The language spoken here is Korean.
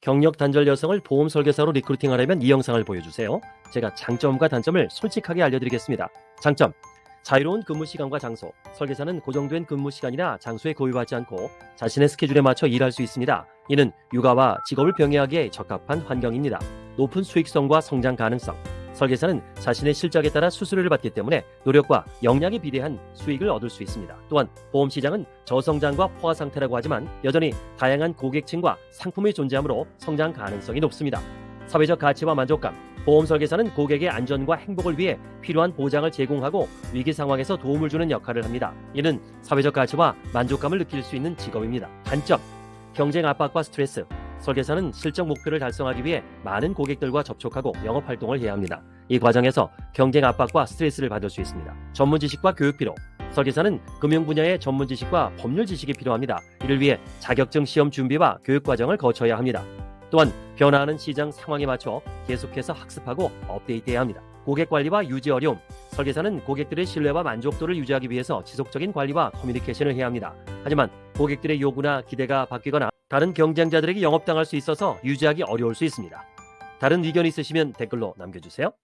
경력 단절 여성을 보험 설계사로 리크루팅하려면 이 영상을 보여주세요. 제가 장점과 단점을 솔직하게 알려드리겠습니다. 장점. 자유로운 근무 시간과 장소. 설계사는 고정된 근무 시간이나 장소에 고유하지 않고 자신의 스케줄에 맞춰 일할 수 있습니다. 이는 육아와 직업을 병행하기에 적합한 환경입니다. 높은 수익성과 성장 가능성. 설계사는 자신의 실적에 따라 수수료를 받기 때문에 노력과 역량에 비례한 수익을 얻을 수 있습니다. 또한 보험 시장은 저성장과 포화 상태라고 하지만 여전히 다양한 고객층과 상품이 존재하므로 성장 가능성이 높습니다. 사회적 가치와 만족감. 보험 설계사는 고객의 안전과 행복을 위해 필요한 보장을 제공하고 위기 상황에서 도움을 주는 역할을 합니다. 이는 사회적 가치와 만족감을 느낄 수 있는 직업입니다. 단점. 경쟁 압박과 스트레스. 설계사는 실적 목표를 달성하기 위해 많은 고객들과 접촉하고 영업 활동을 해야 합니다. 이 과정에서 경쟁 압박과 스트레스를 받을 수 있습니다. 전문 지식과 교육 필요. 설계사는 금융 분야의 전문 지식과 법률 지식이 필요합니다. 이를 위해 자격증 시험 준비와 교육 과정을 거쳐야 합니다. 또한 변화하는 시장 상황에 맞춰 계속해서 학습하고 업데이트해야 합니다. 고객 관리와 유지 어려움. 설계사는 고객들의 신뢰와 만족도를 유지하기 위해서 지속적인 관리와 커뮤니케이션을 해야 합니다. 하지만 고객들의 요구나 기대가 바뀌거나 다른 경쟁자들에게 영업당할 수 있어서 유지하기 어려울 수 있습니다. 다른 의견 있으시면 댓글로 남겨주세요.